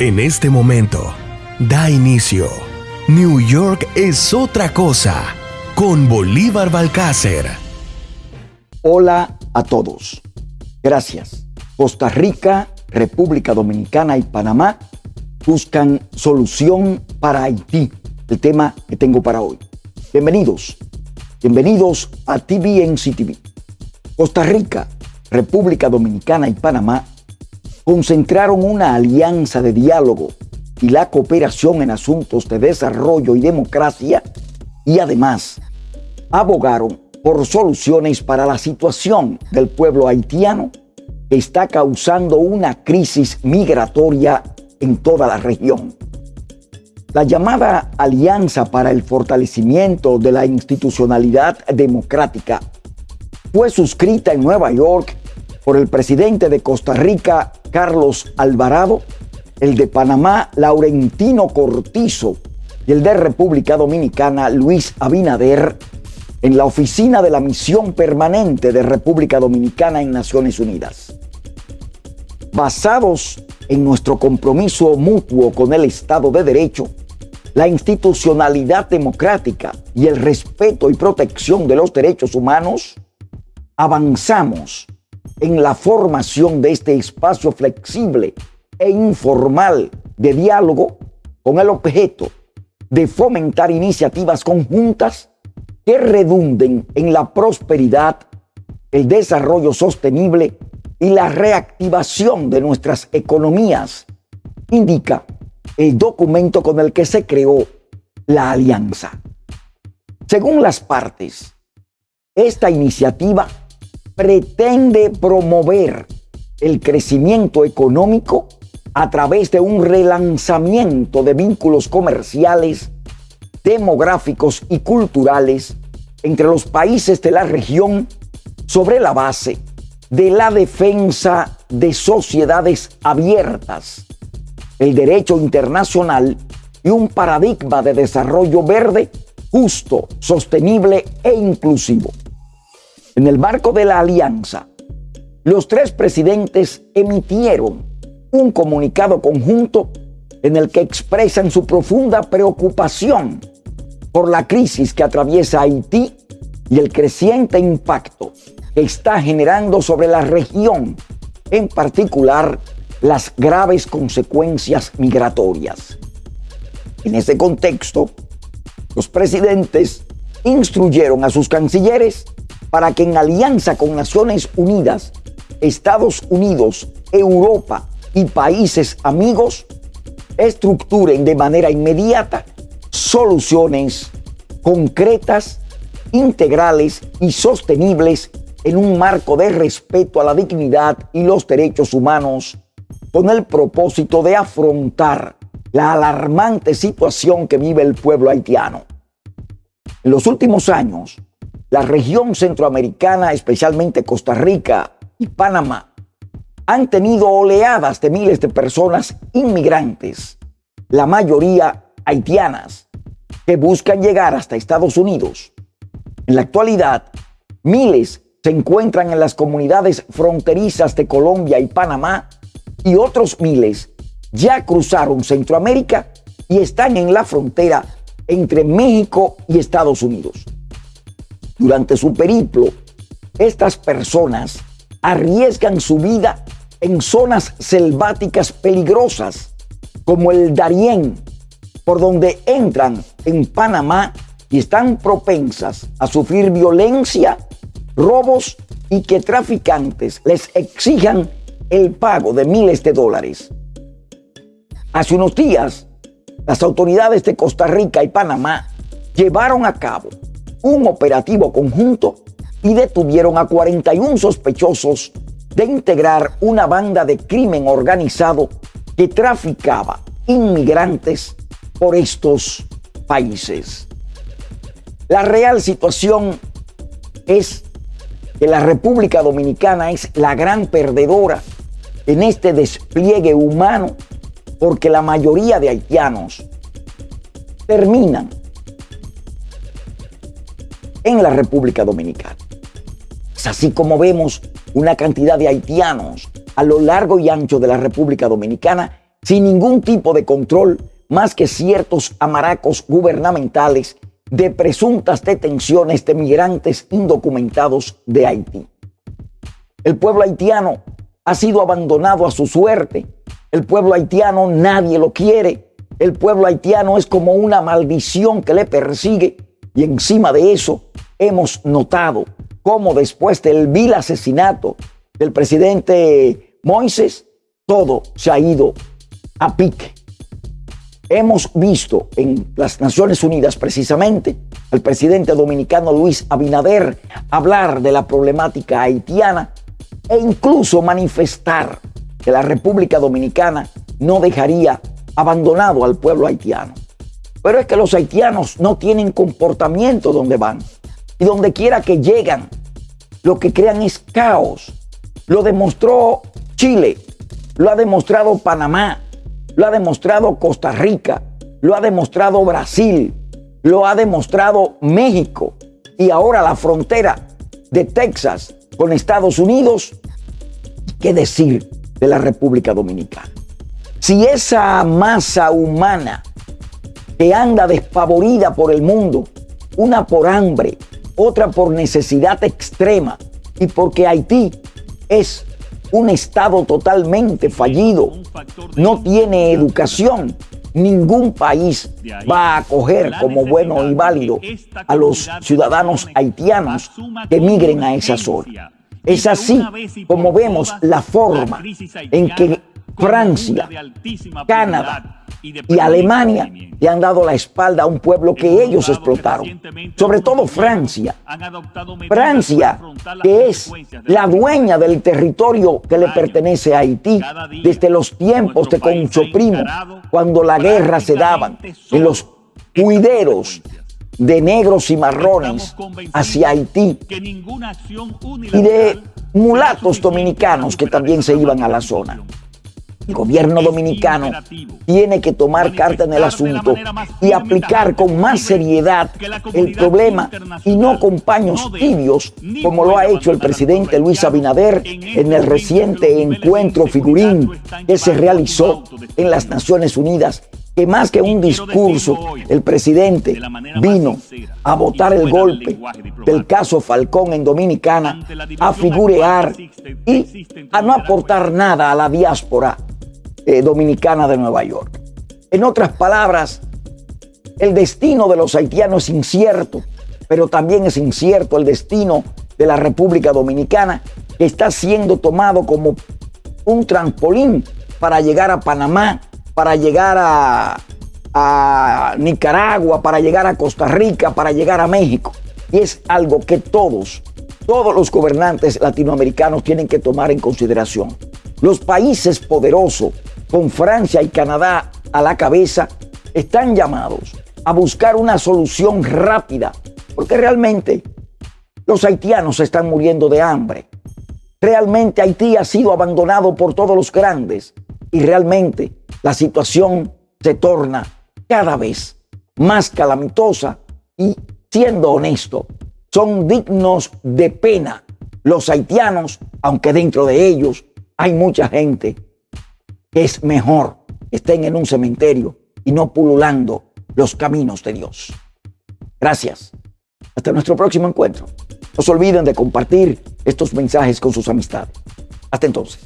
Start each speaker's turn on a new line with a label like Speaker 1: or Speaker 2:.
Speaker 1: En este momento, da inicio. New York es otra cosa con Bolívar Balcácer.
Speaker 2: Hola a todos. Gracias. Costa Rica, República Dominicana y Panamá buscan solución para Haití, el tema que tengo para hoy. Bienvenidos. Bienvenidos a TVNC TV. Costa Rica, República Dominicana y Panamá concentraron una alianza de diálogo y la cooperación en asuntos de desarrollo y democracia y además abogaron por soluciones para la situación del pueblo haitiano que está causando una crisis migratoria en toda la región. La llamada Alianza para el Fortalecimiento de la Institucionalidad Democrática fue suscrita en Nueva York por el presidente de Costa Rica, Carlos Alvarado, el de Panamá, Laurentino Cortizo, y el de República Dominicana, Luis Abinader, en la oficina de la misión permanente de República Dominicana en Naciones Unidas. Basados en nuestro compromiso mutuo con el Estado de Derecho, la institucionalidad democrática y el respeto y protección de los derechos humanos, avanzamos en la formación de este espacio flexible e informal de diálogo con el objeto de fomentar iniciativas conjuntas que redunden en la prosperidad, el desarrollo sostenible y la reactivación de nuestras economías, indica el documento con el que se creó la alianza. Según las partes, esta iniciativa pretende promover el crecimiento económico a través de un relanzamiento de vínculos comerciales, demográficos y culturales entre los países de la región sobre la base de la defensa de sociedades abiertas, el derecho internacional y un paradigma de desarrollo verde, justo, sostenible e inclusivo. En el marco de la alianza, los tres presidentes emitieron un comunicado conjunto en el que expresan su profunda preocupación por la crisis que atraviesa Haití y el creciente impacto que está generando sobre la región, en particular las graves consecuencias migratorias. En ese contexto, los presidentes instruyeron a sus cancilleres para que en alianza con Naciones Unidas, Estados Unidos, Europa y países amigos estructuren de manera inmediata soluciones concretas, integrales y sostenibles en un marco de respeto a la dignidad y los derechos humanos con el propósito de afrontar la alarmante situación que vive el pueblo haitiano. En los últimos años, la región centroamericana, especialmente Costa Rica y Panamá, han tenido oleadas de miles de personas inmigrantes, la mayoría haitianas, que buscan llegar hasta Estados Unidos. En la actualidad, miles se encuentran en las comunidades fronterizas de Colombia y Panamá y otros miles ya cruzaron Centroamérica y están en la frontera entre México y Estados Unidos. Durante su periplo, estas personas arriesgan su vida en zonas selváticas peligrosas, como el Darién, por donde entran en Panamá y están propensas a sufrir violencia, robos y que traficantes les exijan el pago de miles de dólares. Hace unos días, las autoridades de Costa Rica y Panamá llevaron a cabo un operativo conjunto y detuvieron a 41 sospechosos de integrar una banda de crimen organizado que traficaba inmigrantes por estos países. La real situación es que la República Dominicana es la gran perdedora en este despliegue humano porque la mayoría de haitianos terminan en la República Dominicana. Es así como vemos una cantidad de haitianos a lo largo y ancho de la República Dominicana sin ningún tipo de control más que ciertos amaracos gubernamentales de presuntas detenciones de migrantes indocumentados de Haití. El pueblo haitiano ha sido abandonado a su suerte. El pueblo haitiano nadie lo quiere. El pueblo haitiano es como una maldición que le persigue. Y encima de eso hemos notado cómo después del vil asesinato del presidente Moises, todo se ha ido a pique. Hemos visto en las Naciones Unidas precisamente al presidente dominicano Luis Abinader hablar de la problemática haitiana e incluso manifestar que la República Dominicana no dejaría abandonado al pueblo haitiano. Pero es que los haitianos no tienen comportamiento donde van y donde quiera que llegan, lo que crean es caos. Lo demostró Chile, lo ha demostrado Panamá, lo ha demostrado Costa Rica, lo ha demostrado Brasil, lo ha demostrado México y ahora la frontera de Texas con Estados Unidos. ¿Qué decir de la República Dominicana? Si esa masa humana que anda despavorida por el mundo, una por hambre, otra por necesidad extrema. Y porque Haití es un Estado totalmente fallido, no tiene educación. Ningún país va a acoger como bueno y válido a los ciudadanos haitianos que migren a esa zona. Es así como vemos la forma en que Francia, Canadá, y Alemania le han dado la espalda a un pueblo que ellos explotaron. Sobre todo Francia. Francia, que es la dueña del territorio que le pertenece a Haití desde los tiempos de Concho Primo, cuando la guerra se daba en los cuideros de negros y marrones hacia Haití y de mulatos dominicanos que también se iban a la zona. El gobierno dominicano tiene que tomar carta en el asunto y aplicar con más seriedad el problema y no con paños tibios como lo ha hecho el presidente Luis Abinader en el reciente encuentro figurín que se realizó en las Naciones Unidas que más que un discurso, el presidente vino a votar el golpe del caso Falcón en Dominicana, a figurear y a no aportar nada a la diáspora eh, dominicana de Nueva York. En otras palabras, el destino de los haitianos es incierto, pero también es incierto el destino de la República Dominicana, que está siendo tomado como un trampolín para llegar a Panamá, para llegar a, a Nicaragua, para llegar a Costa Rica, para llegar a México. Y es algo que todos, todos los gobernantes latinoamericanos tienen que tomar en consideración. Los países poderosos, con Francia y Canadá a la cabeza, están llamados a buscar una solución rápida, porque realmente los haitianos están muriendo de hambre. Realmente Haití ha sido abandonado por todos los grandes y realmente la situación se torna cada vez más calamitosa y, siendo honesto, son dignos de pena los haitianos, aunque dentro de ellos hay mucha gente es mejor que estén en un cementerio y no pululando los caminos de Dios. Gracias. Hasta nuestro próximo encuentro. No se olviden de compartir estos mensajes con sus amistades. Hasta entonces.